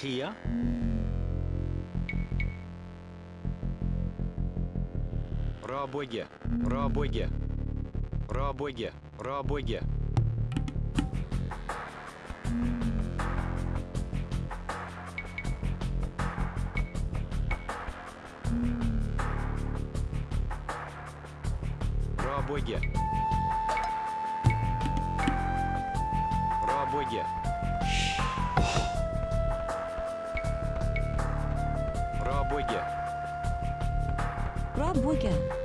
Kia? Рабоге, рабоге, рабоге, рабоге. Рабоге. Рабоге. Boyga. Rob Boyga.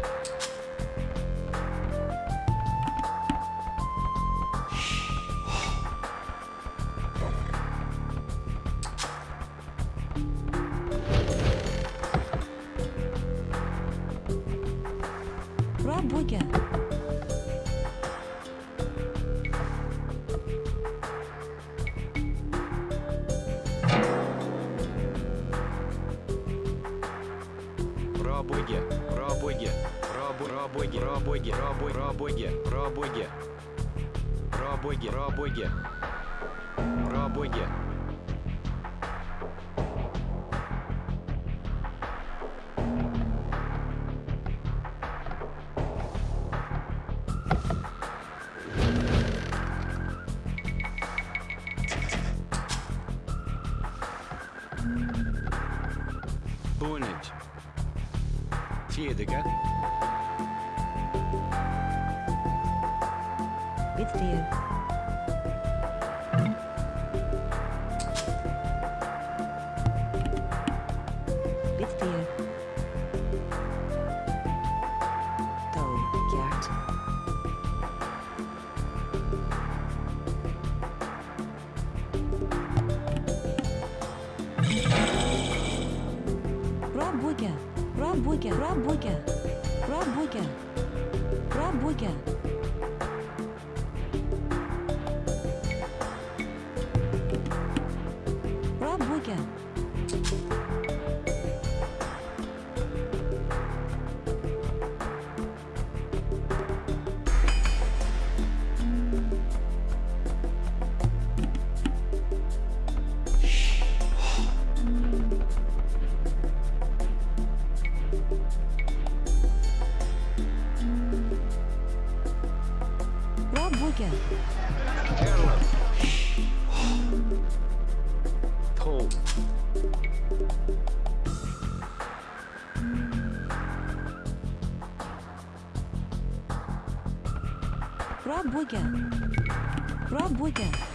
again. Rob Wigan. Rob Wigan.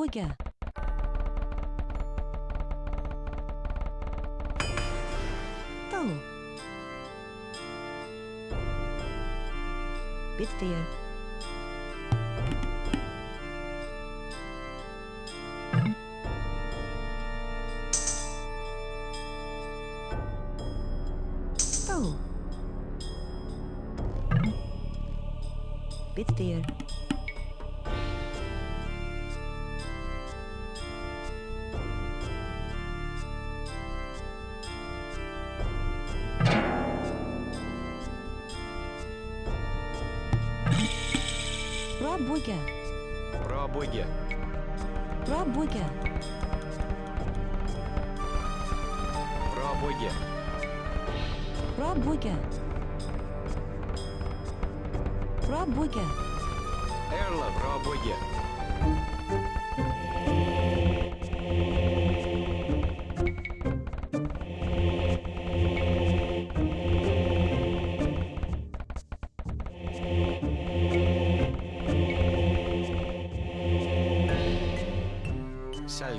Рабоге. Touw. Bitveer.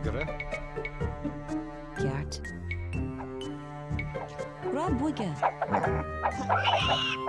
Сальгра. Gert. Rotbrücke. Kid.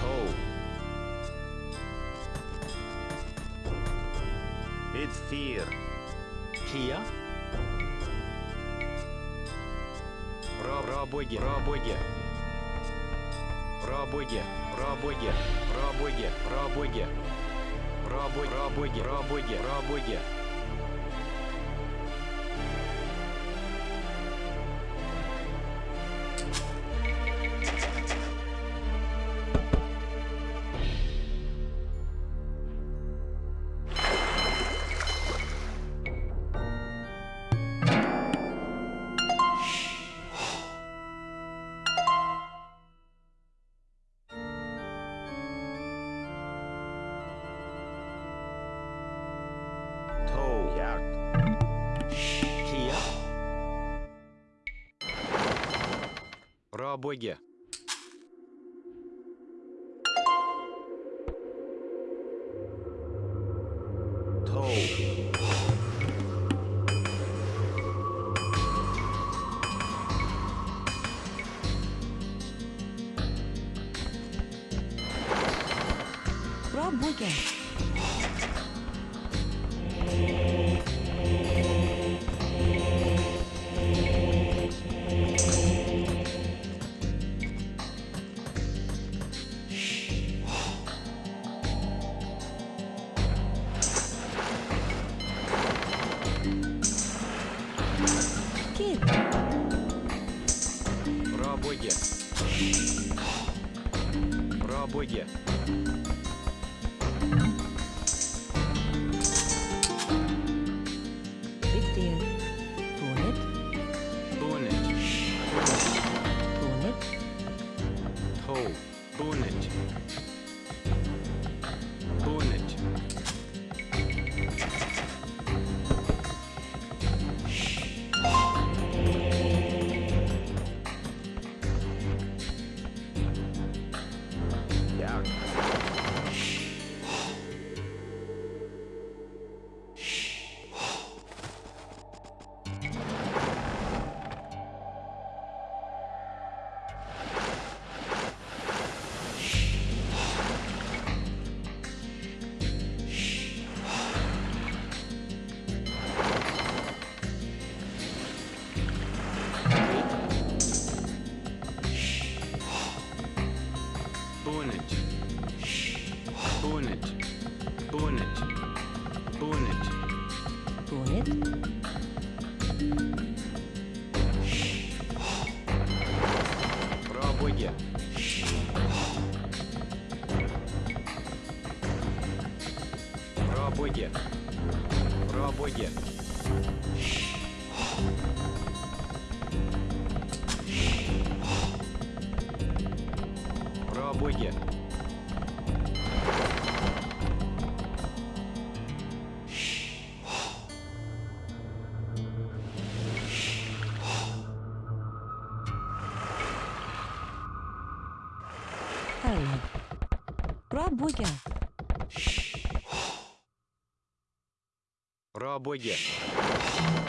Тоу. Бедфир. Kia. Ра рабоге, рабоге. Рабоге, рабоге, рабоге, рабоге. Рабо, рабоге, рабоге, рабоге. Тоу. Пробуйте. Рабоге. Рабоге.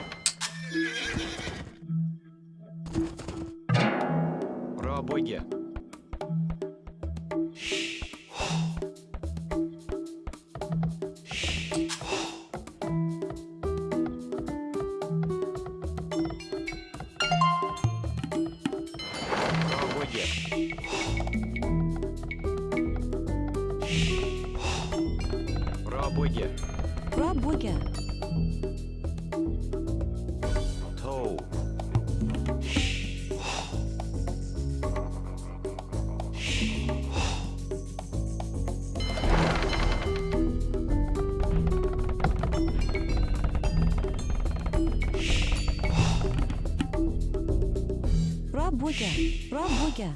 Пробуйте. Пробуйте.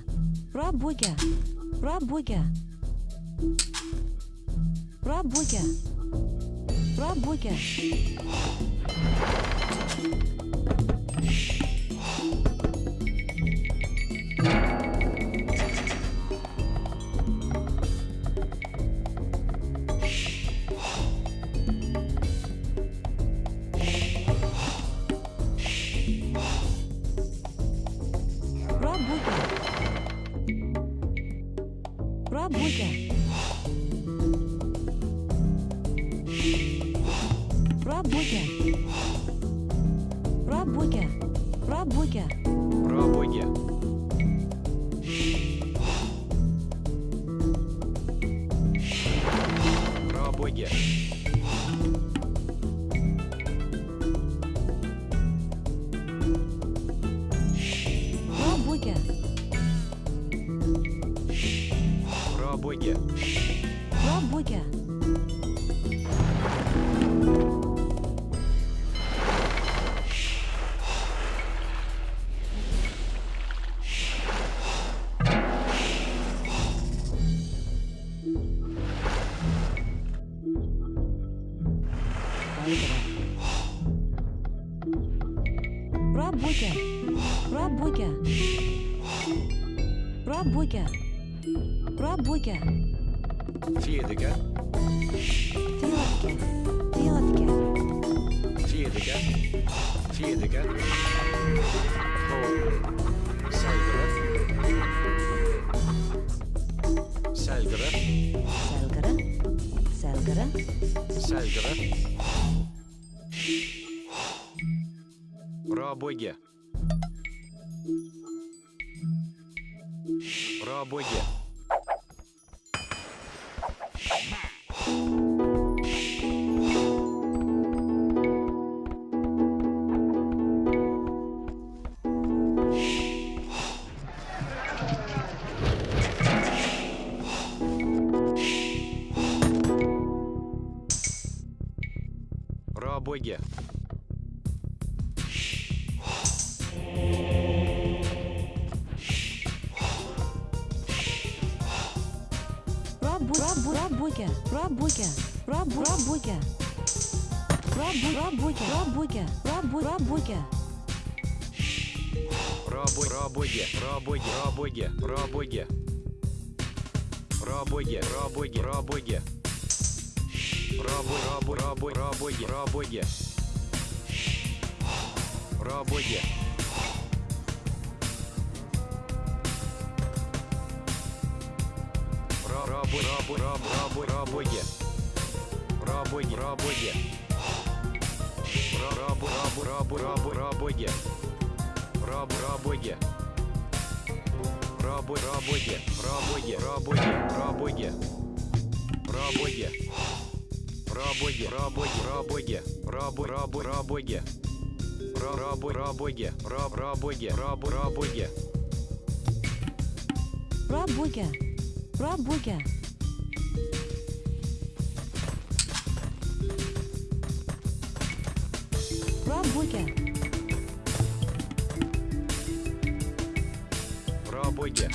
Пробуйте. Пробуйте. Пробуйте. Работе. Работе. Работе. Работе. Работе. Пробуйте. Пробуйте. Пробуй. Пробуйте. Пробуй. Пробуйте. Пробуйте. Пробуй. Пробуйте. Пробуй, пробуйте, пробуйте, пробуйте, пробуйте. Пробуйте, пробуйте, пробуйте. Пробуй, Рабоги. Рабоги. Рабоги. Раб, раб, раб, раб, рабоги. Раб, рабоги. Рабоги, рабоги, рабоги, рабоги, рабоги. Рабоги. Рабоги, рабоги, рабоги, раб, раб, рабоги. Раб, рабоги, раб, рабоги, раб, рабоги. Рабоги. Рабоги. дороге. Пробуйте.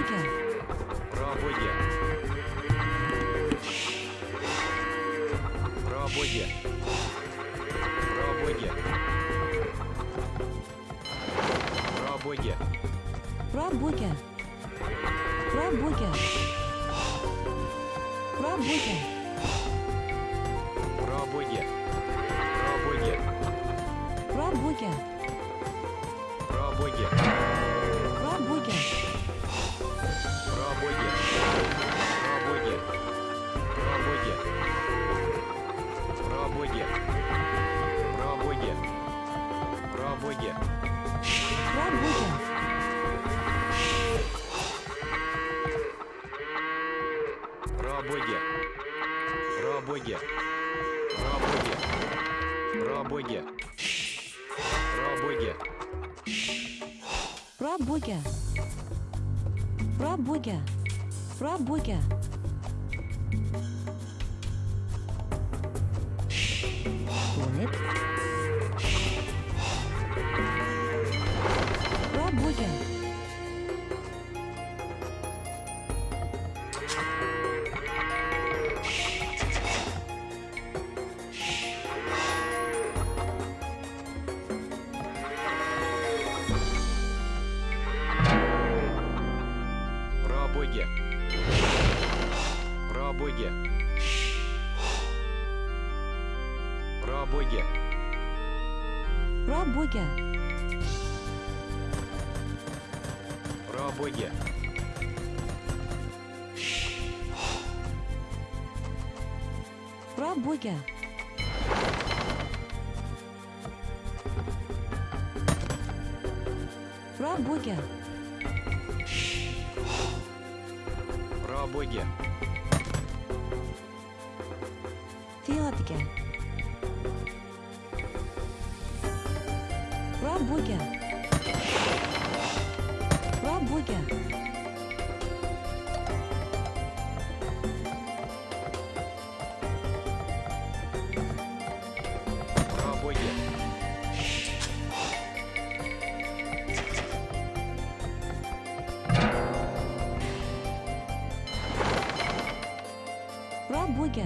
Пробугер. Пробугер. Пробугер. Пробугер. Пробугер. Пробугер. Пробугер. Пробугер. Пробугер. Пробугер. Пробугер. Пробугер. Браво, боги! Браво, боги! Браво, боги! Браво, боги! боги! Браво, боги! Браво, боги! Браво, боги! Браво, боги! Браво, боги! Браво, боги! Браво, боги!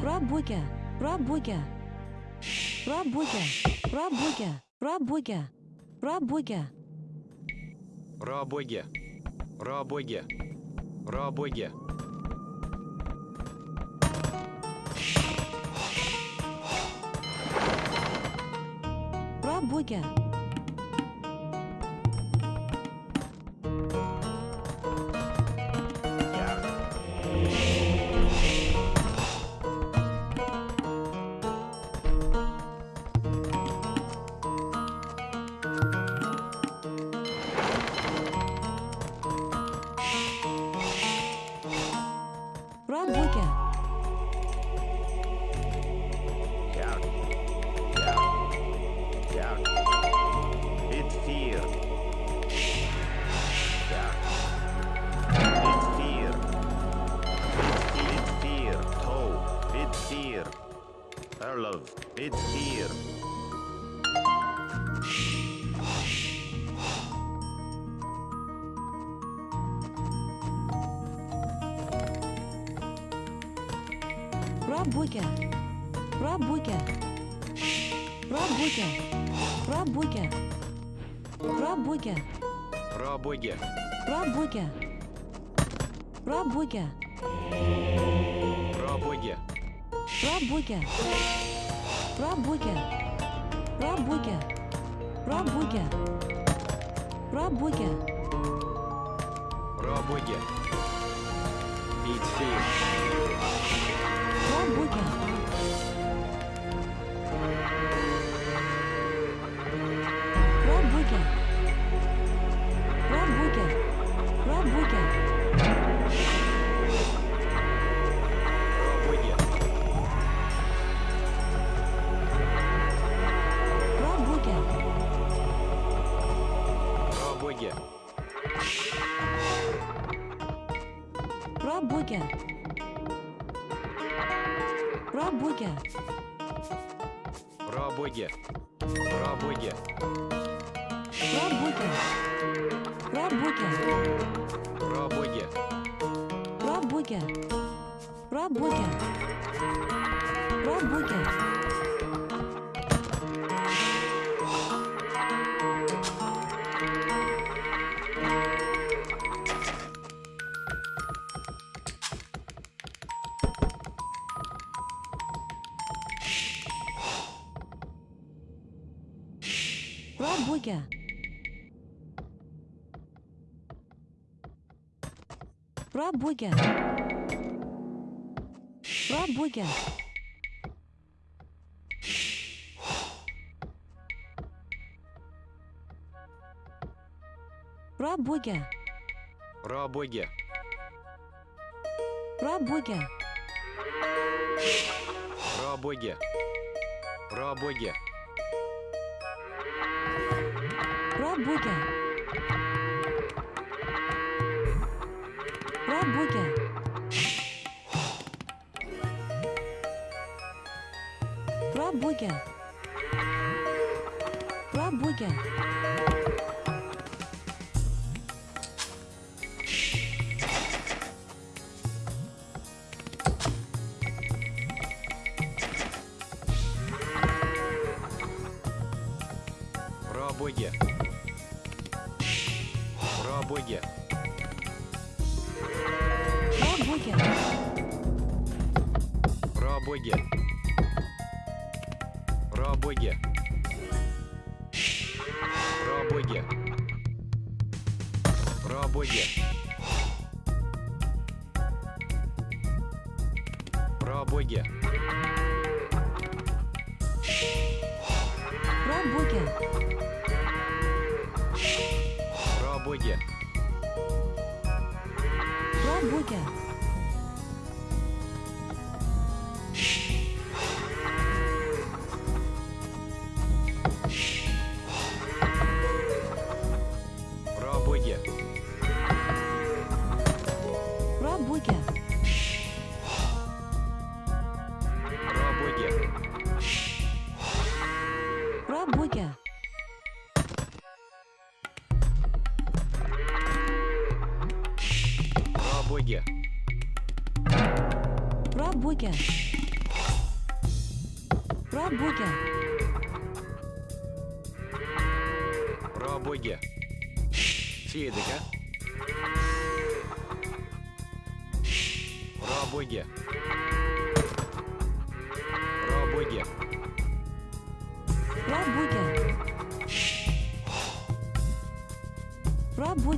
Работя, работя, работя. Работя, работя, работя, работя. Работя, работя, работя. Работя. Пробугер. Пробугер. Пробугер. Пробугер. Пробугер. Пробугер. Пробугер. Пробугер. Бит 7. дороге. Про Бога. Про Бога. Про Бога. Про Бога. Про Бога. Про Бога. Про Бога. Роб Букер. Роб Букер. Роб Букер. Роб Букер.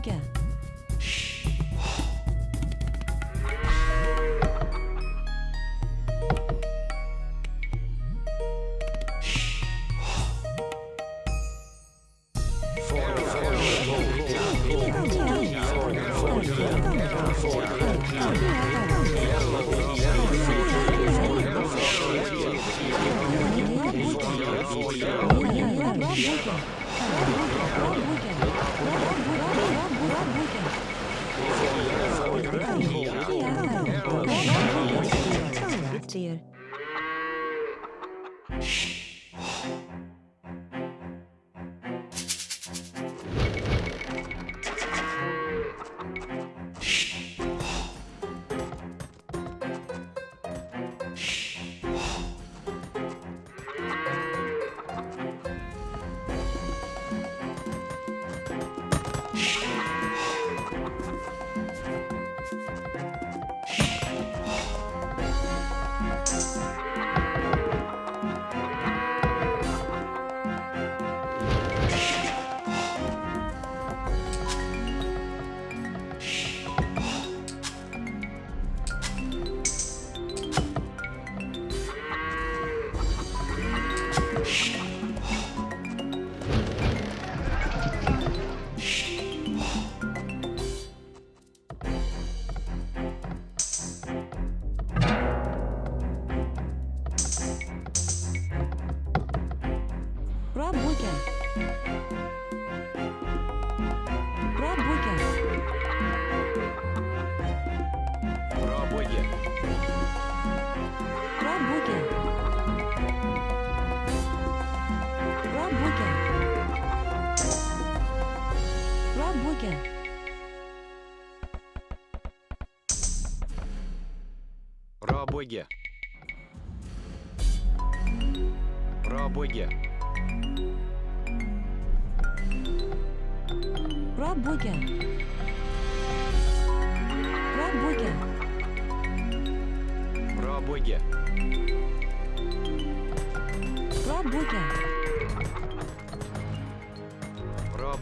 Ya.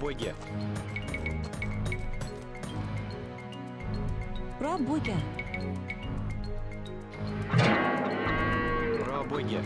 боги. Про боги. Про боги.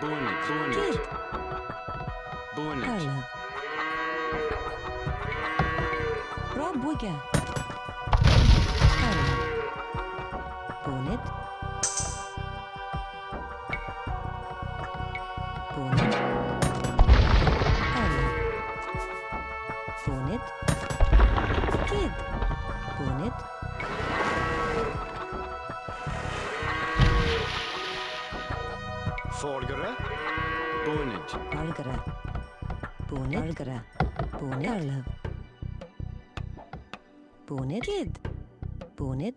Bonnet, bonnet. Bonnet. Color. Rob Wigger. Bonnet. வாழ்கிற பூனை அழுகிற பூனை அழு பூனை பூனை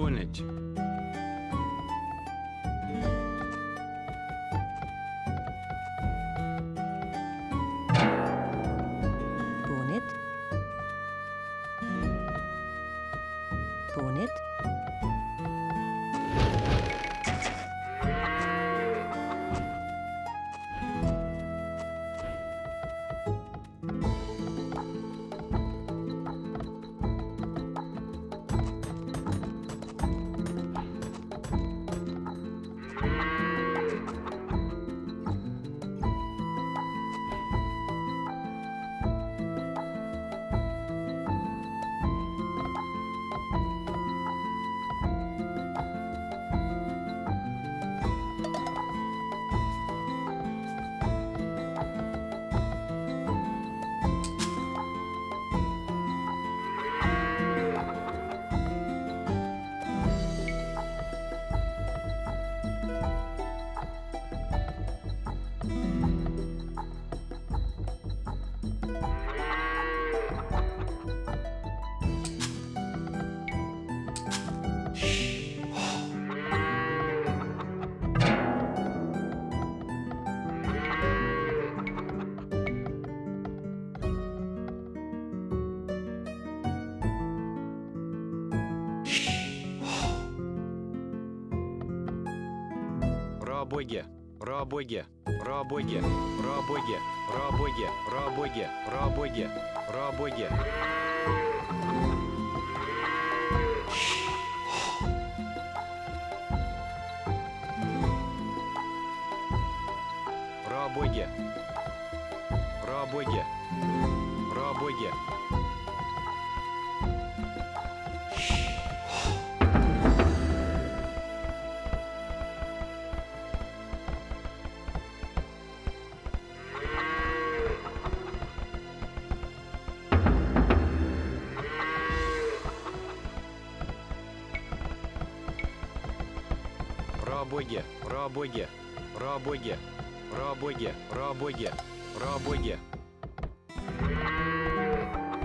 own it. Рабоги, рабоги, рабоги, рабоги, рабоги, рабоги, рабоги. Ра-боги! Ра-боги! Ра-боги! Ра-боги! Ра-боги!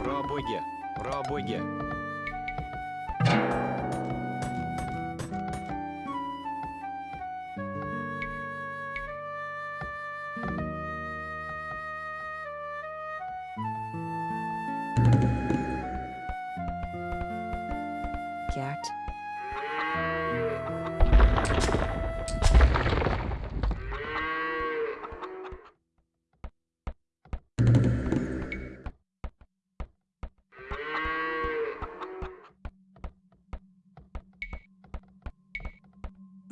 Ра-боги! Ра-боги!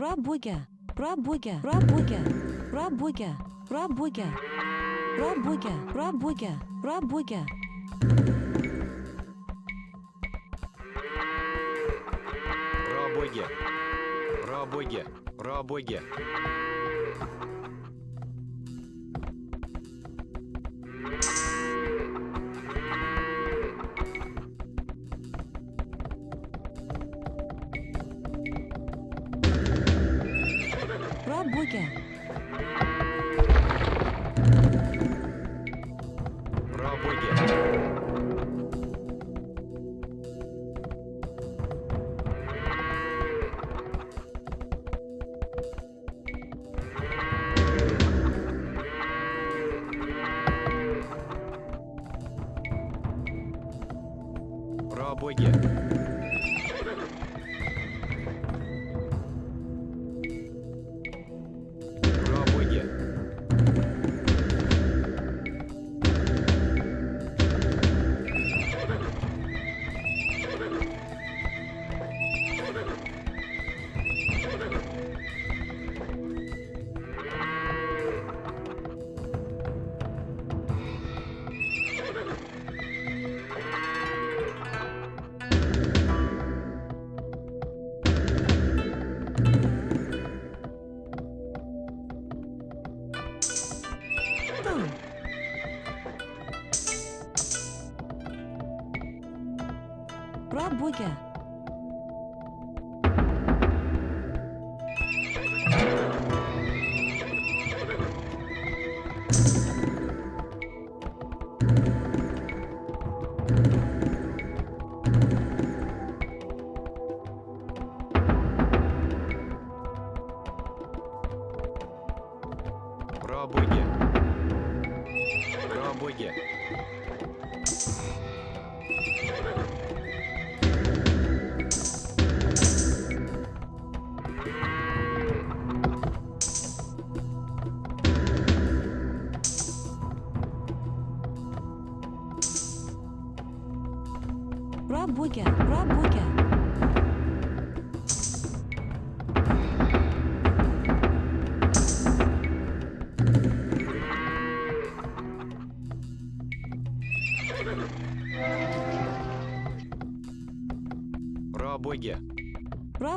Rabuga, Rabuga, Rabuga, Rabuga, Rabuga, Rabuga, Rabuga, Rabuga. Рабоге, рабоге, рабоге. Rabuga,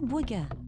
Hamburger.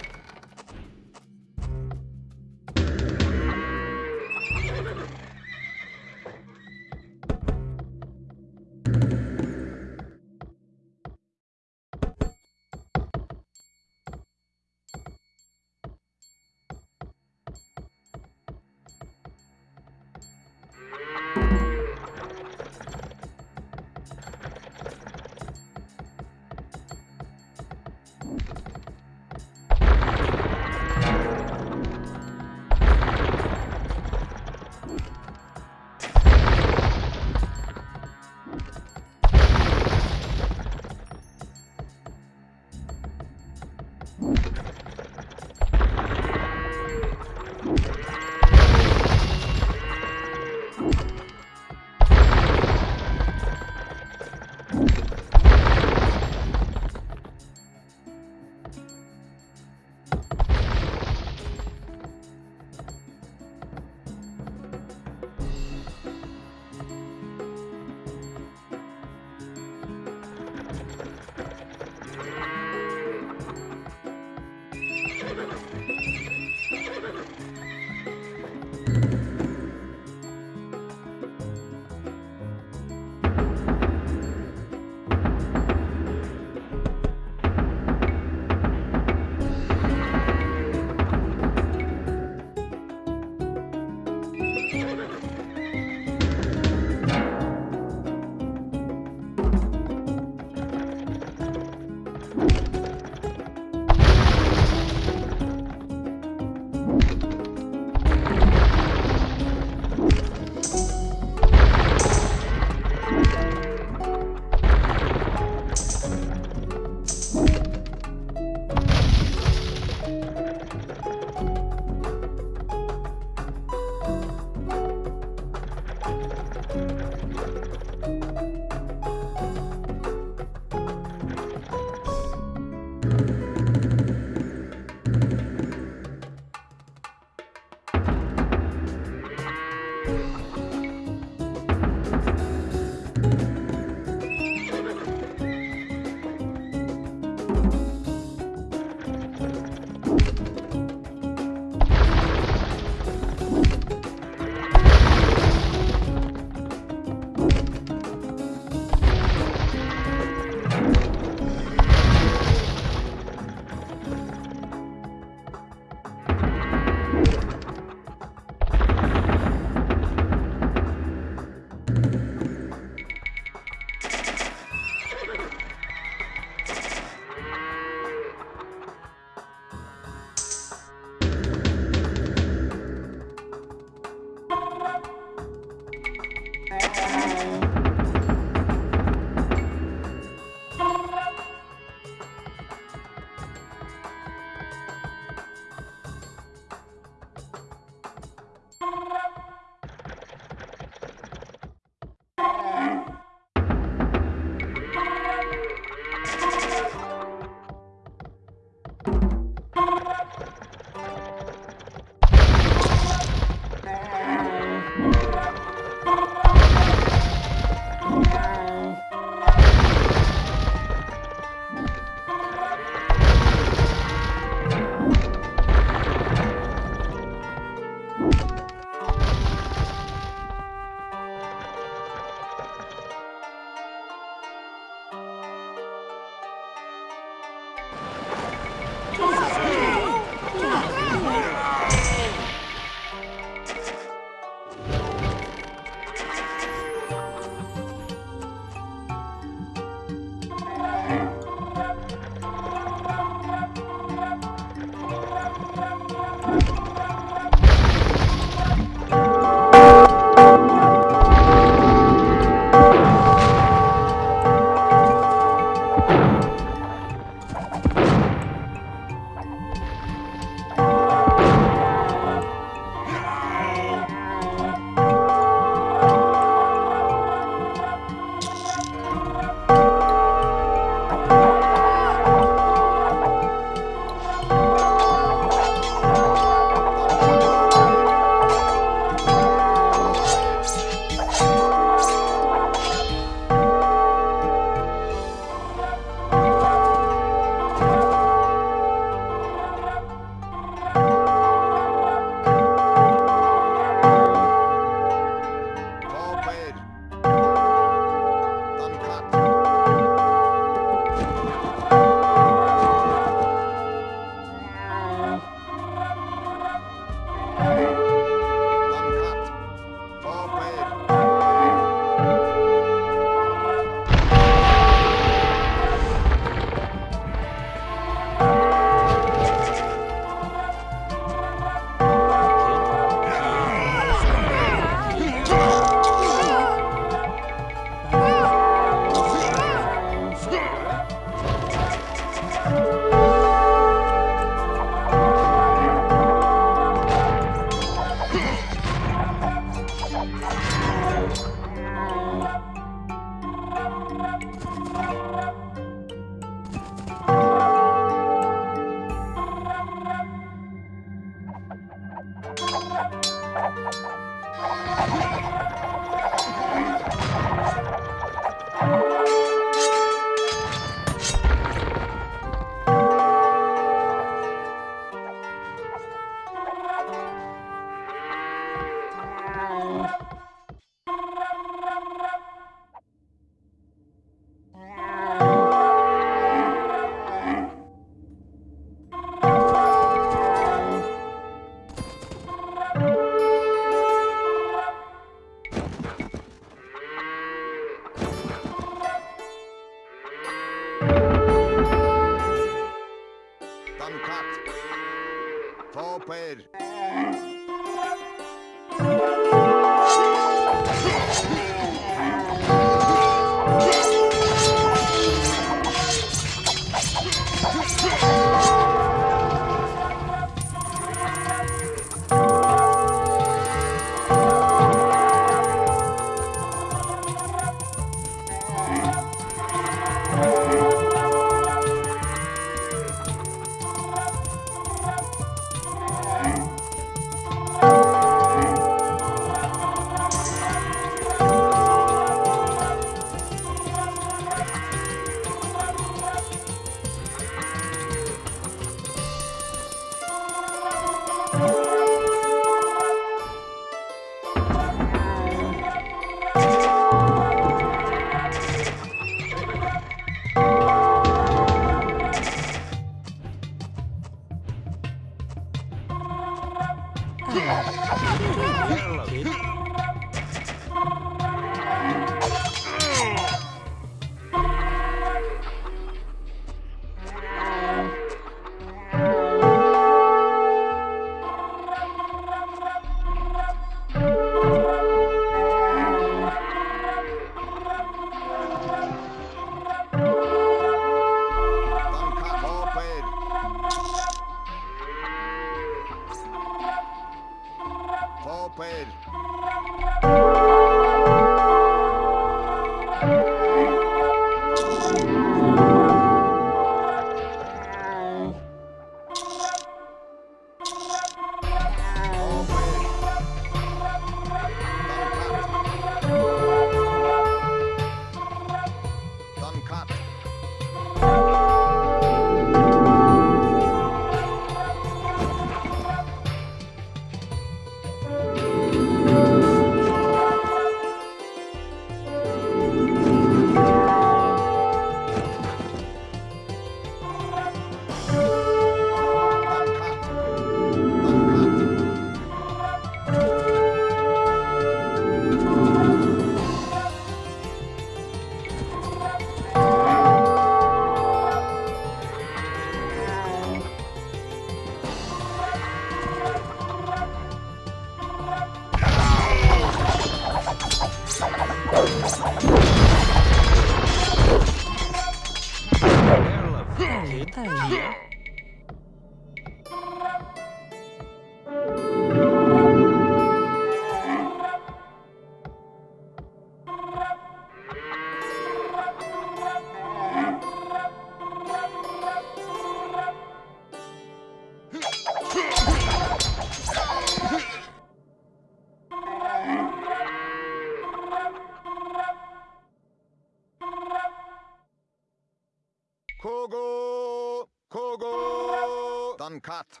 Kogo! Kogo! Dankat.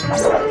Let's go.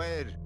mujer